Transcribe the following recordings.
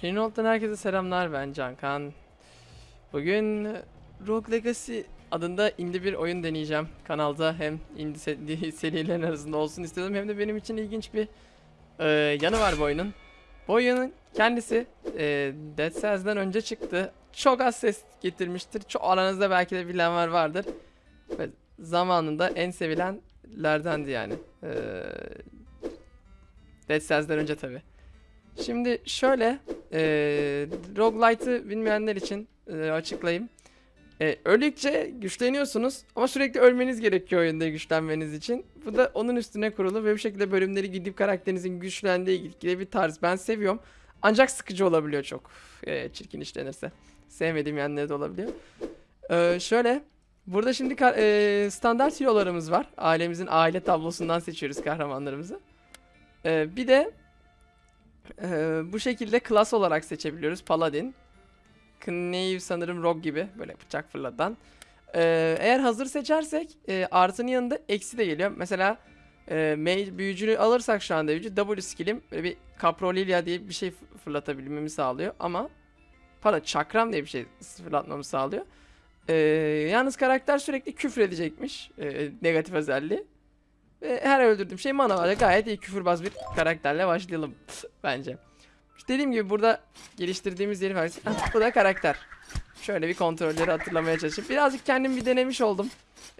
Finolt'tan herkese selamlar ben Cankan. Bugün Rogue Legacy adında indie bir oyun deneyeceğim. Kanalda hem indie se- serilerin arasında olsun istedim hem de benim için ilginç bir e, yanı var bu oyunun. Bu oyunun kendisi e, Dead Cells'den önce çıktı. Çok az ses getirmiştir. Çok aranızda belki de bilen var vardır. Ve zamanında en sevilenlerdendi yani. E, Dead Cells'den önce tabi. Şimdi şöyle e, roguelite'ı bilmeyenler için e, açıklayayım. E, öldükçe güçleniyorsunuz ama sürekli ölmeniz gerekiyor oyunda güçlenmeniz için. Bu da onun üstüne kurulu ve bir şekilde bölümleri gidip karakterinizin güçlendiği ilgili bir tarz. Ben seviyorum. Ancak sıkıcı olabiliyor çok. E, çirkin işlenirse. Sevmediğim yanları da olabiliyor. E, şöyle. Burada şimdi e, standart hero'larımız var. Ailemizin aile tablosundan seçiyoruz kahramanlarımızı. E, bir de ee, bu şekilde klas olarak seçebiliyoruz. Paladin. Knave sanırım Rogue gibi. Böyle bıçak fırlatan. Ee, eğer hazır seçersek e, artının yanında eksi de geliyor. Mesela e, büyücünü alırsak şu anda büyücü W skill'im böyle bir Caprolilia diye bir şey fırlatabilmemi sağlıyor. Ama pardon çakram diye bir şey fırlatmamı sağlıyor. Ee, yalnız karakter sürekli küfür edecekmiş. e, negatif özelliği. Ve her öldürdüğüm şey mana var. Gayet iyi küfürbaz bir karakterle başlayalım bence. İşte dediğim gibi burada geliştirdiğimiz yeri. Ah, Bu da karakter. Şöyle bir kontrolleri hatırlamaya çalışayım. Birazcık kendim bir denemiş oldum.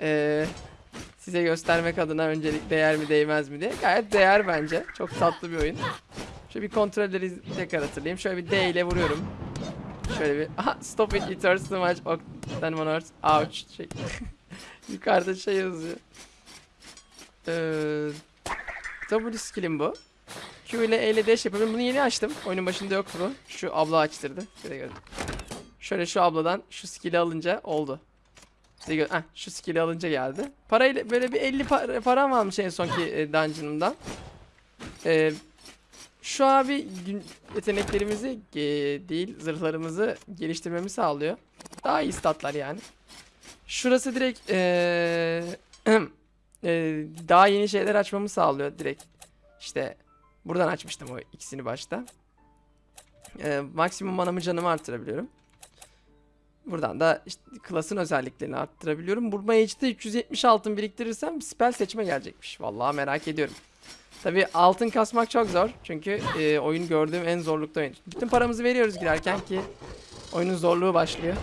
Ee, size göstermek adına öncelik değer mi değmez mi diye. Gayet değer bence. Çok tatlı bir oyun. Şöyle bir kontrolleri tekrar hatırlayayım. Şöyle bir D ile vuruyorum. Şöyle bir aha stop it it hurts too much. Then one hurts. Ouch. Şey. Yukarıda şey yazıyor. Ee, W skill'im bu. Q ile E ile dash yapıyorum. Bunu yeni açtım. Oyunun başında yoktu bu. Şu abla açtırdı. Size gördüm. Şöyle şu abladan şu skill'i alınca oldu. Heh, şu skill'i alınca geldi. Parayla böyle bir 50 para, param varmış en sonki e, dungeon'ımdan. Ee, şu abi yeteneklerimizi e, değil zırhlarımızı geliştirmemi sağlıyor. Daha iyi statlar yani. Şurası direkt ee, e, daha yeni şeyler açmamı sağlıyor direkt. İşte buradan açmıştım o ikisini başta. E, maksimum manamı canımı arttırabiliyorum. Buradan da işte klasın özelliklerini arttırabiliyorum. Bu mage'de 370 altın biriktirirsem spell seçme gelecekmiş. Vallahi merak ediyorum. Tabi altın kasmak çok zor. Çünkü e, oyun gördüğüm en zorlukta oyun. Bütün paramızı veriyoruz girerken ki oyunun zorluğu başlıyor.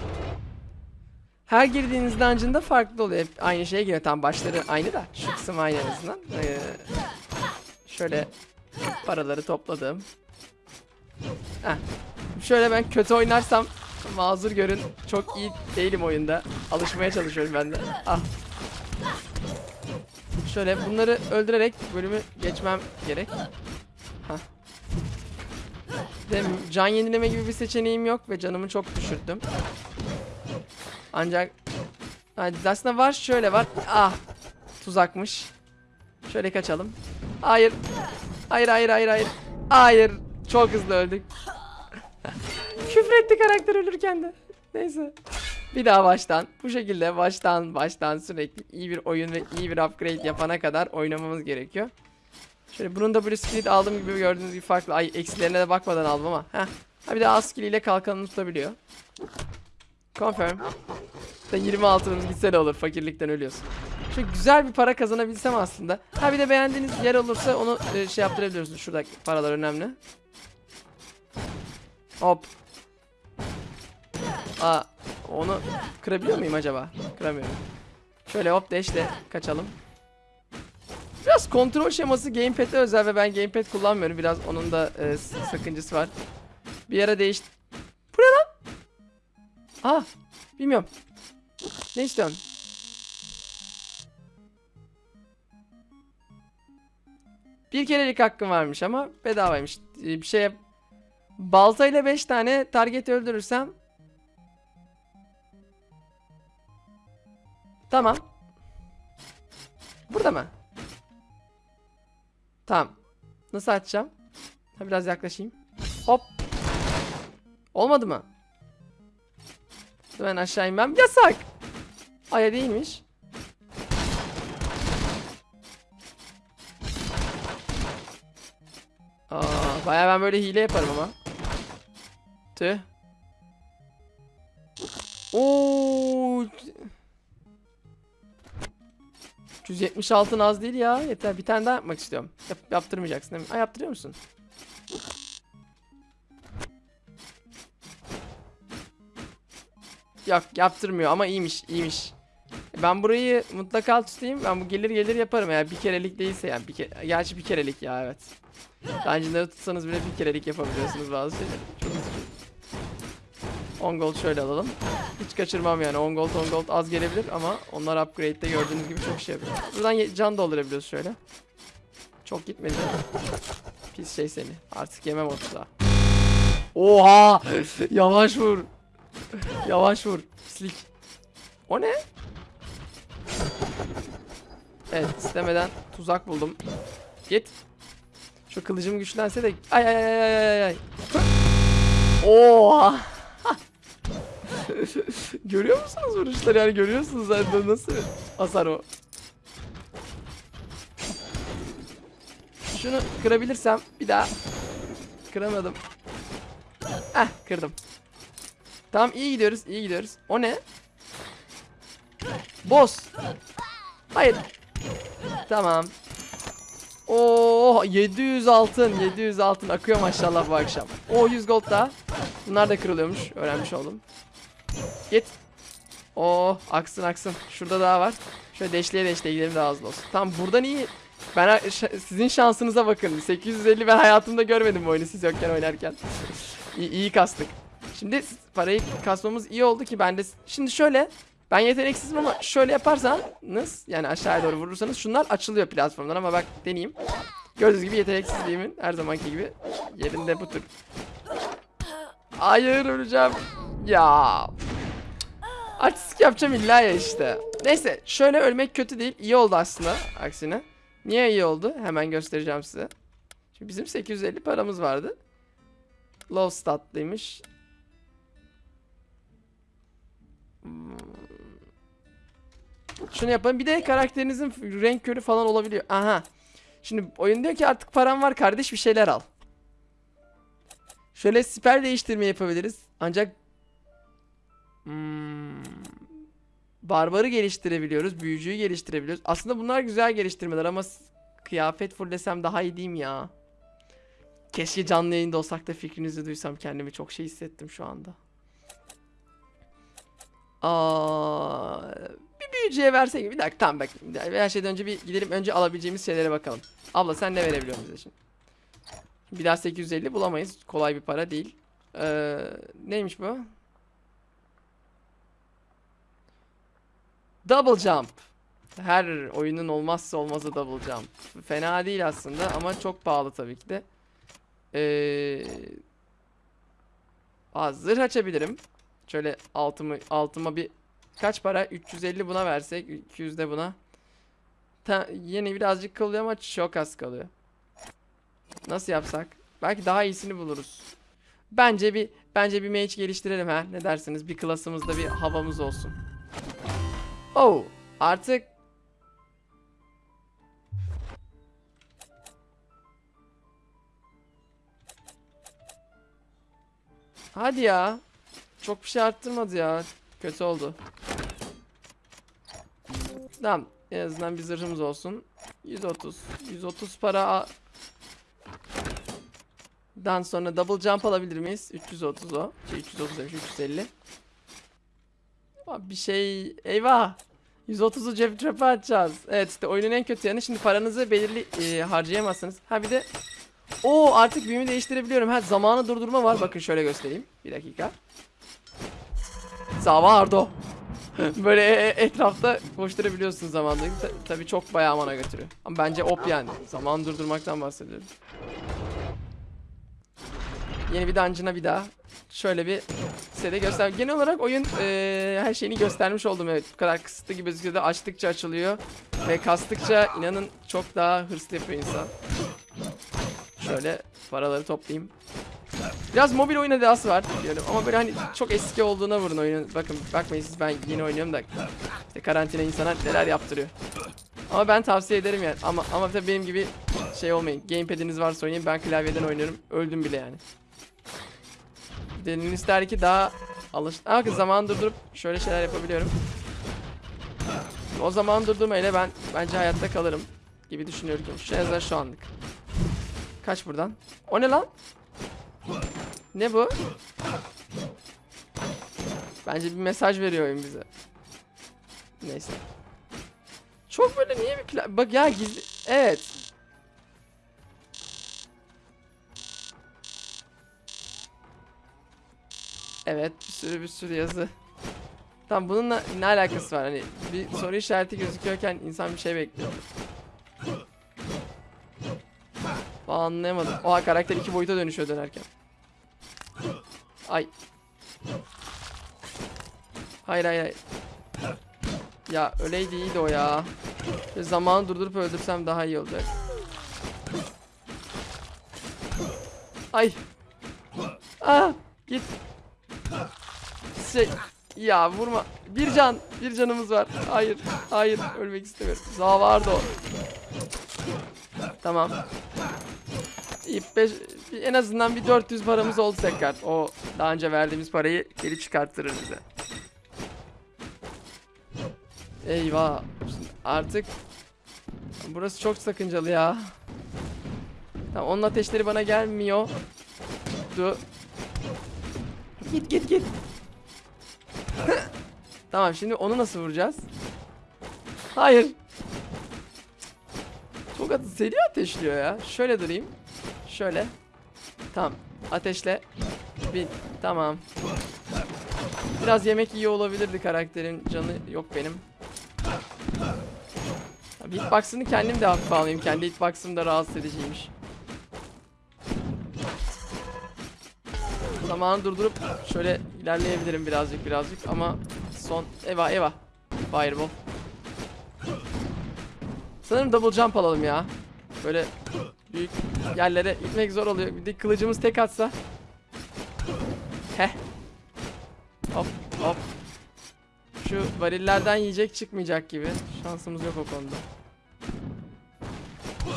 Her girdiğiniz dungeon'da farklı oluyor. Aynı şeye giriyor. Tam başları aynı da. Şu kısım aynı en azından. Ee, şöyle paraları topladım. Heh. Şöyle ben kötü oynarsam mazur görün. Çok iyi değilim oyunda. Alışmaya çalışıyorum ben de. Ah. Şöyle bunları öldürerek bölümü geçmem gerek. Hah. Can yenileme gibi bir seçeneğim yok ve canımı çok düşürdüm. Ancak aslında var şöyle var. Ah. Tuzakmış. Şöyle kaçalım. Hayır. Hayır hayır hayır hayır. Hayır. Çok hızlı öldük. Küfretti karakter ölürken de. Neyse. Bir daha baştan. Bu şekilde baştan baştan sürekli iyi bir oyun ve iyi bir upgrade yapana kadar oynamamız gerekiyor. Şöyle bunun da böyle skill'i aldığım gibi gördüğünüz gibi farklı. Ay eksilerine de bakmadan aldım ama. Heh. Ha bir de az skill ile kalkanını tutabiliyor. Confirm. Da 20 altınımız olur fakirlikten ölüyorsun. Şu güzel bir para kazanabilsem aslında. Ha bir de beğendiğiniz yer olursa onu e, şey yaptırabiliyorsunuz. Şuradaki paralar önemli. Hop. Aa onu kırabiliyor muyum acaba? Kıramıyorum. Şöyle hop dash'le kaçalım. Biraz kontrol şeması gamepad'e özel ve ben gamepad kullanmıyorum. Biraz onun da e, sakıncası var. Bir ara değiş... Bu ne lan? Ah bilmiyorum. Ne istiyorsun? Bir kerelik hakkım varmış ama bedavaymış. Ee, Bir şeye baltayla 5 tane target öldürürsem Tamam. Burada mı? Tamam. Nasıl açacağım? Ha, biraz yaklaşayım. Hop. Olmadı mı? Ben aşağı inmem. Yasak. Aya değilmiş. Aa, bayağı ben böyle hile yaparım ama. Tüh. Oo. 176 az değil ya. Yeter. Bir tane daha yapmak istiyorum. Yap, yaptırmayacaksın değil mi? Ay yaptırıyor musun? Yok yaptırmıyor ama iyiymiş iyiymiş. Ben burayı mutlaka tutayım. Ben bu gelir gelir yaparım eğer bir kerelik değilse yani bir kere. Gerçi bir kerelik ya evet. Dungeon'ları tutsanız bile bir kerelik yapabiliyorsunuz bazı şeyleri. Çok üzücü. 10 gold şöyle alalım. Hiç kaçırmam yani 10 gold 10 gold az gelebilir ama onlar upgrade'de gördüğünüz gibi çok şey yapıyor. Buradan can doldurabiliyoruz şöyle. Çok gitmedi. Pis şey seni. Artık yemem 30'a. Oha! Yavaş vur. Yavaş vur. Pislik. O ne? Evet istemeden tuzak buldum. Git. Şu kılıcım güçlense de ay ay ay ay ay ay. Oha. Görüyor musunuz vuruşları yani görüyorsunuz zaten nasıl hasar o. Şunu kırabilirsem bir daha. Kıramadım. Heh kırdım. Tamam iyi gidiyoruz iyi gidiyoruz. O ne? Boss. Hayır. Tamam. Oo 700 altın 700 altın akıyor maşallah bu akşam. O 100 gold daha. Bunlar da kırılıyormuş. Öğrenmiş oldum. Git. Oo aksın aksın. Şurada daha var. Şöyle deşleye deşleye gidelim daha hızlı olsun. Tamam buradan iyi. Ben sizin şansınıza bakın. 850 ben hayatımda görmedim bu oyunu siz yokken oynarken. iyi, iyi kastık. Şimdi parayı kasmamız iyi oldu ki ben de şimdi şöyle ben yeteneksizim ama şöyle yaparsanız yani aşağıya doğru vurursanız şunlar açılıyor platformdan ama bak deneyeyim. Gördüğünüz gibi yeteneksizliğimin her zamanki gibi yerinde bu tür. Hayır öleceğim. Ya. Artistik yapacağım illa ya işte. Neyse şöyle ölmek kötü değil. İyi oldu aslında aksine. Niye iyi oldu? Hemen göstereceğim size. Şimdi bizim 850 paramız vardı. Low statlıymış. Şunu yapalım. Bir de karakterinizin renk körü falan olabiliyor. Aha. Şimdi oyun diyor ki artık param var kardeş bir şeyler al. Şöyle siper değiştirme yapabiliriz. Ancak hmm, barbarı geliştirebiliyoruz. Büyücüyü geliştirebiliyoruz. Aslında bunlar güzel geliştirmeler ama kıyafet fullesem daha iyi değil mi ya? Keşke canlı yayında olsak da fikrinizi duysam kendimi çok şey hissettim şu anda. Aa, bir büyücüye versek bir dakika tamam bak her şeyden önce bir gidelim önce alabileceğimiz şeylere bakalım. Abla sen ne verebiliyorsun bize şimdi? Bir daha 850 bulamayız. Kolay bir para değil. Ee, neymiş bu? Double jump. Her oyunun olmazsa olmazı double jump. Fena değil aslında ama çok pahalı tabii ki de. Ee, zırh açabilirim. Şöyle altımı altıma bir kaç para? 350 buna versek, 200 de buna. Ta, yine birazcık kalıyor ama çok az kalıyor. Nasıl yapsak? Belki daha iyisini buluruz. Bence bir bence bir mage geliştirelim ha. Ne dersiniz? Bir klasımızda bir havamız olsun. Oh, artık Hadi ya. Çok bir şey arttırmadı ya. Kötü oldu. Tamam. En azından bir zırhımız olsun. 130. 130 para Dan sonra double jump alabilir miyiz? 330 o. Şey 330 demiş 350. Abi bir şey eyvah. 130'u cep çöpe atacağız. Evet işte oyunun en kötü yanı şimdi paranızı belirli e, harcayamazsınız. Ha bir de o artık büyümü değiştirebiliyorum. Ha zamanı durdurma var. Bakın şöyle göstereyim. Bir dakika. Zavardo. Böyle e- e- etrafta koşturabiliyorsun zamanda. Ta- tabii çok bayağı mana götürüyor. Ama bence op yani. Zaman durdurmaktan bahsediyorum. Yeni bir dungeon'a bir daha. Şöyle bir size göster. Genel olarak oyun e, her şeyini göstermiş oldum. Evet bu kadar kısıtlı gibi gözüküyor da açtıkça açılıyor. Ve kastıkça inanın çok daha hırslı yapıyor insan. Şöyle paraları toplayayım. Biraz mobil oyun edası var diyorum ama böyle hani çok eski olduğuna vurun oyunun. Bakın bakmayın siz ben yeni oynuyorum da işte karantina insana neler yaptırıyor. Ama ben tavsiye ederim yani. Ama ama tabii benim gibi şey olmayın. Gamepad'iniz varsa oynayın. Ben klavyeden oynuyorum. Öldüm bile yani. Gönül ister ki daha alış... Aa, bakın zaman durdurup şöyle şeyler yapabiliyorum. O zaman durdurmayla ben bence hayatta kalırım gibi düşünüyorum. Şu en şu anlık. Kaç buradan. O ne lan? Ne bu? Bence bir mesaj veriyor oyun bize. Neyse. Çok böyle niye bir plan... Bak ya gizli... Evet. Evet bir sürü bir sürü yazı. Tamam bununla ne alakası var? Hani bir soru işareti gözüküyorken insan bir şey bekliyor. Anlayamadım. Oha karakter iki boyuta dönüşüyor dönerken. Ay. Hayır hayır hayır. Ya öyleydi iyiydi o ya. Böyle zamanı durdurup öldürsem daha iyi olacak. Ay. Aa, git. Şey, ya vurma. Bir can, bir canımız var. Hayır, hayır, ölmek istemiyorum. Zavardı o. Tamam. İyi, beş, en azından bir 400 paramız oldu tekrar. O daha önce verdiğimiz parayı geri çıkarttırır bize. Eyvah. Artık burası çok sakıncalı ya. Tamam onun ateşleri bana gelmiyor. Du. Git git git. tamam şimdi onu nasıl vuracağız? Hayır. Çok atı seri ateşliyor ya. Şöyle durayım. Şöyle. Tamam. Ateşle. Bin. Tamam. Biraz yemek iyi olabilirdi karakterin. Canı yok benim. Tabii hitbox'ını kendim de hafife alayım. Kendi hitbox'ım da rahatsız ediciymiş. Zamanı durdurup şöyle ilerleyebilirim birazcık birazcık ama son eva eva fireball. Sanırım double jump alalım ya. Böyle büyük yerlere gitmek zor oluyor. Bir de kılıcımız tek atsa. Heh. Hop hop. Şu varillerden yiyecek çıkmayacak gibi. Şansımız yok o konuda.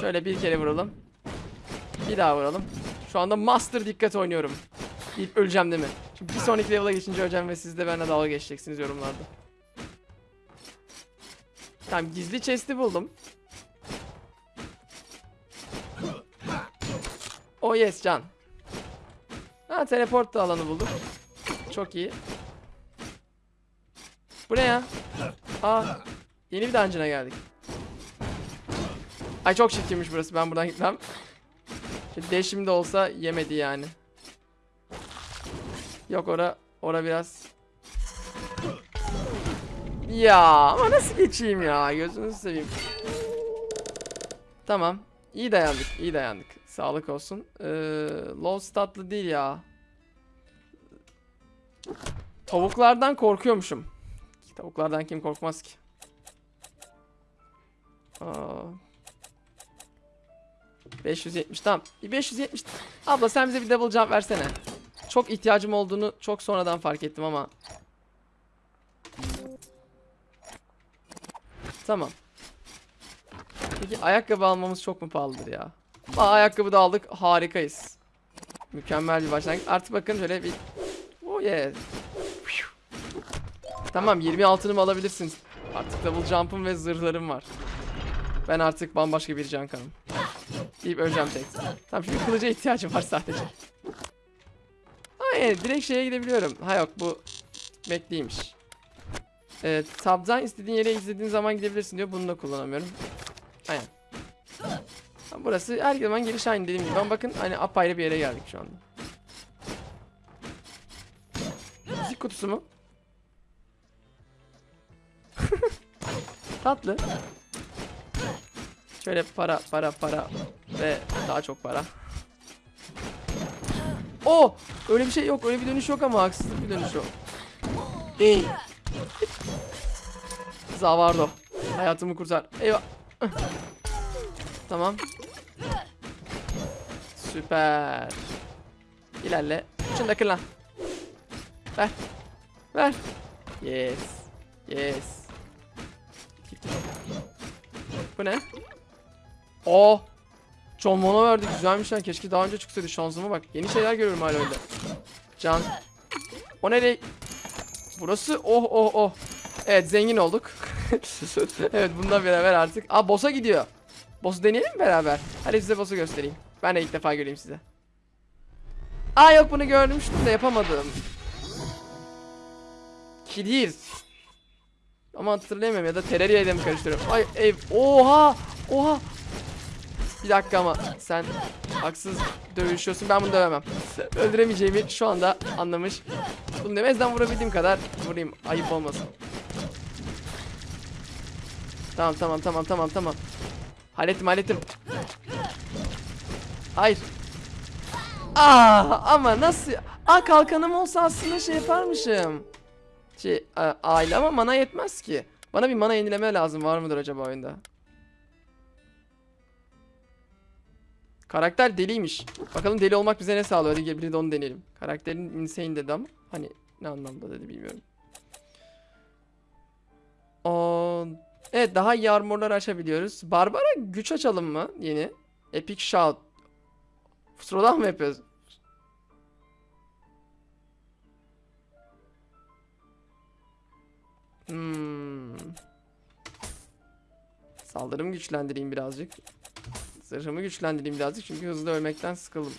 Şöyle bir kere vuralım. Bir daha vuralım. Şu anda master dikkat oynuyorum. İlk öleceğim değil mi? Şimdi bir sonraki level'a geçince öleceğim ve siz de benimle dalga geçeceksiniz yorumlarda. Tamam gizli chest'i buldum. Oh yes can. Ha teleport da alanı bulduk. Çok iyi. Bu ne ya? Aa yeni bir dungeon'a geldik. Ay çok çirkinmiş burası ben buradan gitmem. Dash'im de olsa yemedi yani. Yok ora ora biraz. Ya ama nasıl geçeyim ya gözünüzü seveyim. Tamam. İyi dayandık, iyi dayandık. Sağlık olsun. Ee, low statlı değil ya. Tavuklardan korkuyormuşum. Tavuklardan kim korkmaz ki? Aa. 570 tamam. Bir 570. Abla sen bize bir double jump versene. Çok ihtiyacım olduğunu çok sonradan fark ettim ama. Tamam. Peki ayakkabı almamız çok mu pahalıdır ya? Aa, ayakkabı da aldık. Harikayız. Mükemmel bir başlangıç. Artık bakın şöyle bir... Oh yeah. Tamam 20 altınımı alabilirsiniz. Artık double jump'ım ve zırhlarım var. Ben artık bambaşka bir can kanım. Deyip öleceğim tek. Tamam şimdi kılıca ihtiyacım var sadece. Hayır direkt şeye gidebiliyorum. Ha yok bu bekliymiş. Evet tab'dan istediğin yere izlediğin zaman gidebilirsin diyor. Bunu da kullanamıyorum. Aynen. Burası her zaman giriş aynı dediğim gibi. Ama bakın hani apayrı bir yere geldik şu anda. Müzik kutusu mu? Tatlı. Şöyle para para para ve daha çok para. O öyle bir şey yok. Öyle bir dönüş yok ama haksızlık bir dönüş yok. Değil. Zavardo. Hayatımı kurtar. Eyvah. Tamam. Süper. İlerle. Şunu da kır lan. Ver. Ver. Yes. Yes. Bu ne? Oh. John Mono verdi. Güzelmiş lan. Keşke daha önce çıksaydı. Şansıma bak. Yeni şeyler görüyorum hala öyle. Can. O nereye? Burası oh oh oh. Evet zengin olduk. evet bununla beraber artık. Aa boss'a gidiyor. Boss'u deneyelim mi beraber? Hadi size boss'u göstereyim. Ben de ilk defa göreyim size. Aa yok bunu görmüştüm de yapamadım. Kidir. Ama hatırlayamıyorum ya da Terraria ile karıştırıyorum? Ay ev. Oha! Oha! Bir dakika ama sen haksız dövüşüyorsun. Ben bunu dövemem. Öldüremeyeceğimi şu anda anlamış. Bunu demezden vurabildiğim kadar vurayım. Ayıp olmasın. Tamam tamam tamam tamam tamam. Hallettim hallettim. Hayır. Aa ama nasıl? Aa kalkanım olsa aslında şey yaparmışım. Şey aile ama mana yetmez ki. Bana bir mana yenileme lazım. Var mıdır acaba oyunda? Karakter deliymiş. Bakalım deli olmak bize ne sağlıyor? Hadi gel bir de onu deneyelim. Karakterin insane dedi ama hani ne anlamda dedi bilmiyorum. Aa, evet daha iyi armorlar açabiliyoruz. Barbara güç açalım mı yeni? Epic Shout. Fusrodan mı yapıyoruz? Hmm. Saldırımı güçlendireyim birazcık. Zırhımı güçlendireyim birazcık çünkü hızlı ölmekten sıkıldım.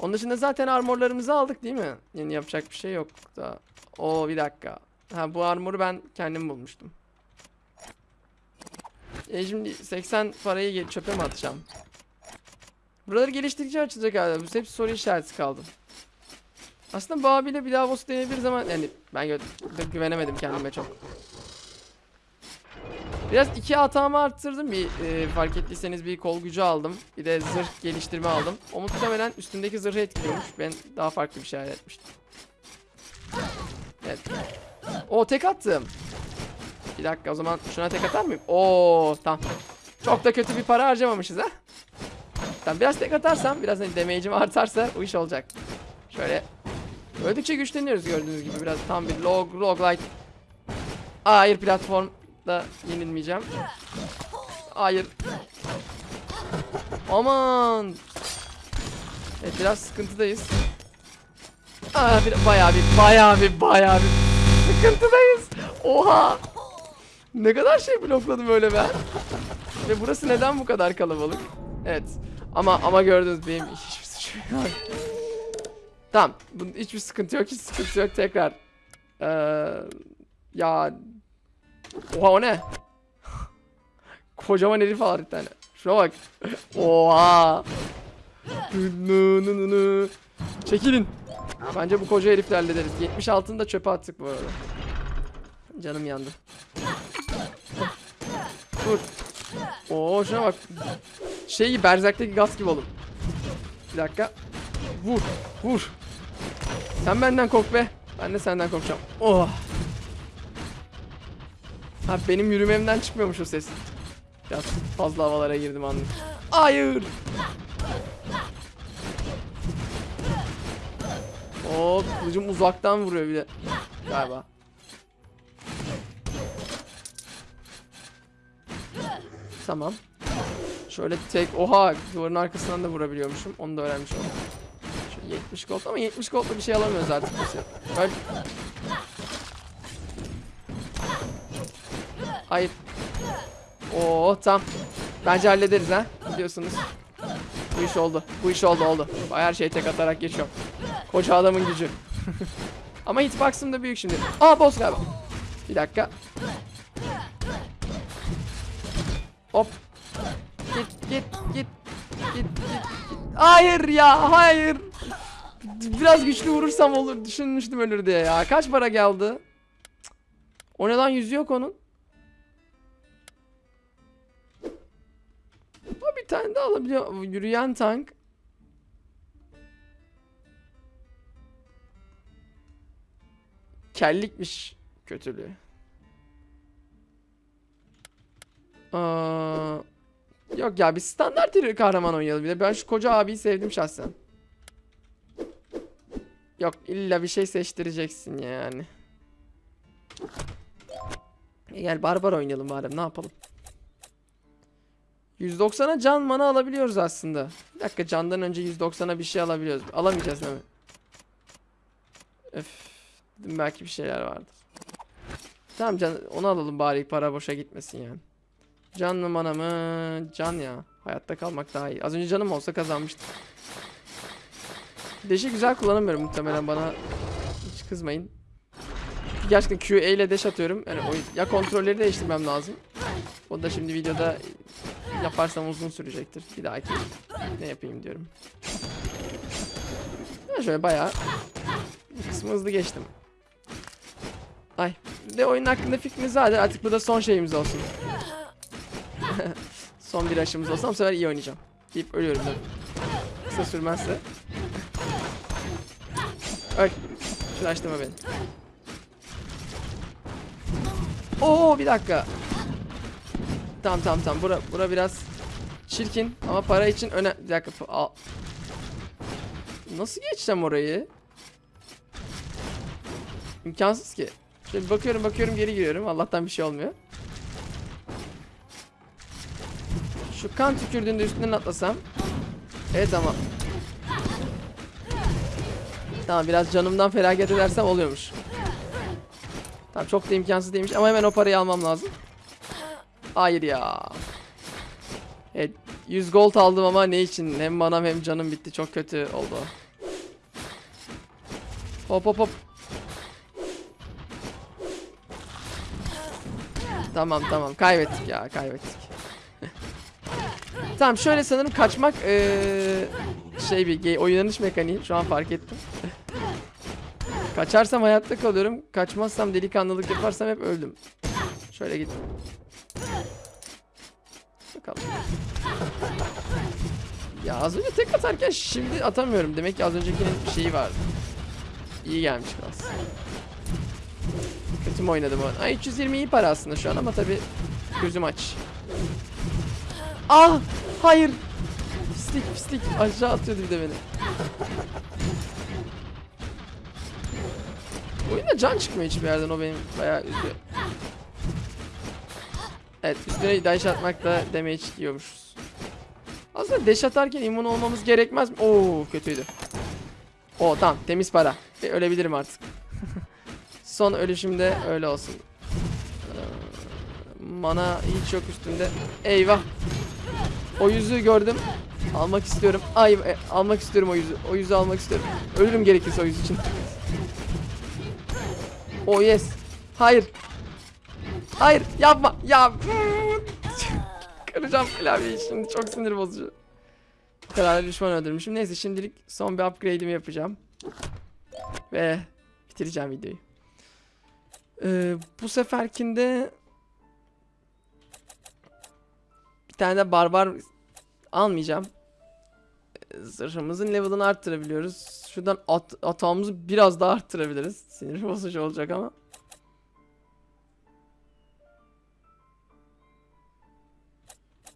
Onun dışında zaten armorlarımızı aldık değil mi? Yeni yapacak bir şey yok da. Oo bir dakika. Ha bu armoru ben kendim bulmuştum. E şimdi 80 parayı çöpe mi atacağım? Buraları geliştirdikçe açılacak galiba. Bu hep soru işareti kaldı. Aslında bu abiyle bir daha boss deneyebiliriz ama yani ben gö- gü- güvenemedim kendime çok. Biraz iki hatamı arttırdım. Bir e, fark ettiyseniz bir kol gücü aldım. Bir de zırh geliştirme aldım. O muhtemelen üstündeki zırhı etkiliyormuş. Ben daha farklı bir şey hayal etmiştim. Evet. O tek attım. Bir dakika o zaman şuna tek atar mıyım? Oo tamam. Çok da kötü bir para harcamamışız ha. Tamam biraz tek atarsam biraz hani damage'im artarsa bu iş olacak. Şöyle. Öldükçe güçleniyoruz gördüğünüz gibi biraz tam bir log roguelike. Aa, Hayır platformda yenilmeyeceğim. Hayır. Aman. Evet biraz sıkıntıdayız. Aa, bir, bayağı bir bayağı bir bayağı bir sıkıntıdayız. Oha. Ne kadar şey blokladım öyle ben. Ve burası neden bu kadar kalabalık? Evet. Ama ama gördünüz benim hiçbir suçum yok. Tamam. Bunun hiçbir sıkıntı yok. Hiç sıkıntı yok. Tekrar. Ee, ya. Oha o ne? Kocaman herif var bir tane. Şuna bak. Oha. Çekilin. Bence bu koca herifle hallederiz. 76'ını da çöpe attık bu arada. Canım yandı. Dur. Oo şuna bak. Şey gibi Berserk'teki gaz gibi oğlum. Bir dakika. Vur. Vur. Sen benden kork be. Ben de senden korkacağım. Oh. Ha benim yürümemden çıkmıyormuş o ses. Biraz fazla havalara girdim anladım. Hayır. Oo kılıcım uzaktan vuruyor bir de. Galiba. Tamam. Şöyle tek oha duvarın arkasından da vurabiliyormuşum. Onu da öğrenmiş oldum. Şu 70 gold ama 70 goldla bir şey alamıyoruz artık. Öl. Hayır. Oo tam. Bence hallederiz ha. Biliyorsunuz. Bu iş oldu. Bu iş oldu oldu. Her şeyi tek atarak geçiyorum. Koca adamın gücü. ama hitbox'ım da büyük şimdi. Aa boss galiba. Bir dakika. Hop. Git git git. Git git git. Hayır ya hayır. Biraz güçlü vurursam olur. Düşünmüştüm ölür diye ya. Kaç para geldi? O ne lan yüzü yok onun. O bir tane daha alabiliyor. Yürüyen tank. Kellikmiş kötülüğü. Aa, yok ya bir standart bir kahraman oynayalım. Bir de ben şu koca abiyi sevdim şahsen. Yok illa bir şey seçtireceksin yani. E gel barbar oynayalım bari ne yapalım. 190'a can mana alabiliyoruz aslında. Bir dakika candan önce 190'a bir şey alabiliyoruz. Alamayacağız değil mi? Öf. Belki bir şeyler vardır. Tamam can onu alalım bari para boşa gitmesin yani. Can mı mana mı? Can ya. Hayatta kalmak daha iyi. Az önce canım olsa kazanmıştım. Deşi güzel kullanamıyorum muhtemelen bana. Hiç kızmayın. Gerçekten QA ile deş atıyorum. Yani oyun, ya kontrolleri değiştirmem lazım. O da şimdi videoda yaparsam uzun sürecektir. Bir dahaki ne yapayım diyorum. Ya şöyle bayağı kısmı hızlı geçtim. Ay. De oyun hakkında fikriniz vardır. Artık bu da son şeyimiz olsun. son bir aşımız olsa bu sefer iyi oynayacağım. Deyip ölüyorum da. Kısa sürmezse. Öl. Şulaştırma beni. Oo bir dakika. Tamam tamam tamam. Bura, bura biraz çirkin ama para için öne... Bir dakika. Al. Nasıl geçeceğim orayı? İmkansız ki. Şöyle bakıyorum bakıyorum geri giriyorum. Allah'tan bir şey olmuyor. Şu kan tükürdüğünde üstünden atlasam. Evet ama. Tamam biraz canımdan felaket edersem oluyormuş. Tamam çok da imkansız değilmiş ama hemen o parayı almam lazım. Hayır ya. Evet 100 gold aldım ama ne için? Hem manam hem canım bitti. Çok kötü oldu. Hop hop hop. Tamam tamam kaybettik ya kaybettik. tamam şöyle sanırım kaçmak eee, şey bir oynanış mekaniği şu an fark ettim. Kaçarsam hayatta kalıyorum. Kaçmazsam delikanlılık yaparsam hep öldüm. Şöyle git. Bakalım. Ya az önce tek atarken şimdi atamıyorum. Demek ki az öncekinin şeyi vardı. İyi gelmiş biraz. Kötü mü oynadım o? Ay 320 iyi para aslında şu an ama tabi gözüm aç. Ah! Hayır! Pislik pislik aşağı atıyordu bir de beni. Oyunda can çıkmıyor hiçbir yerden o benim bayağı üzüyor. Evet üstüne dash atmak da damage yiyormuşuz. Aslında dash atarken immun olmamız gerekmez mi? Oo kötüydü. Oo tamam temiz para. Ölebilirim artık. Son ölüşümde öyle olsun. Ee, Mana hiç yok üstünde. Eyvah. O yüzüğü gördüm. Almak istiyorum. Ay e, almak istiyorum o yüzü. O yüzüğü almak istiyorum. Ölürüm gerekirse o yüz için. Oh yes. Hayır. Hayır yapma. Ya. Kıracağım klavyeyi şimdi. Çok sinir bozucu. Kadar düşman öldürmüşüm. Neyse şimdilik son bir upgrade'imi yapacağım. Ve bitireceğim videoyu. Ee, bu seferkinde bir tane de barbar almayacağım. Zırhımızın level'ını arttırabiliyoruz. Şuradan at atağımızı biraz daha arttırabiliriz. Sinir bozucu olacak ama.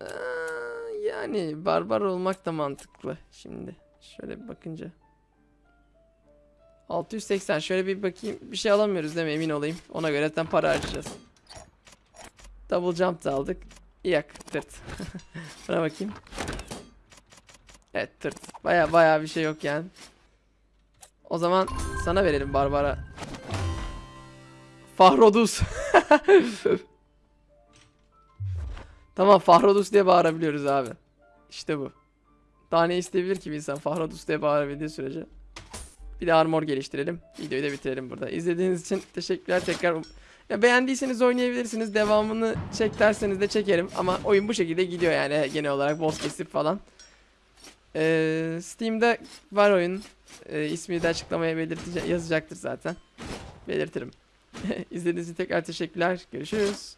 Ee, yani barbar olmak da mantıklı şimdi. Şöyle bir bakınca. 680 şöyle bir bakayım. Bir şey alamıyoruz değil mi? Emin olayım. Ona göre zaten para harcayacağız. Double jump da aldık. Yak tırt. Buna bakayım. Evet tırt. Baya baya bir şey yok yani. O zaman sana verelim Barbara. Fahrodus. tamam Fahrodus diye bağırabiliyoruz abi. İşte bu. Daha ne isteyebilir ki bir insan Fahrodus diye bağırabildiği sürece. Bir de armor geliştirelim. Videoyu da bitirelim burada. İzlediğiniz için teşekkürler tekrar. Ya beğendiyseniz oynayabilirsiniz. Devamını çek derseniz de çekerim. Ama oyun bu şekilde gidiyor yani genel olarak boss kesip falan. Ee, Steam'de var oyun. Ee, ismini de açıklamaya belirtece yazacaktır zaten. Belirtirim. İzlediğiniz için tekrar teşekkürler. Görüşürüz.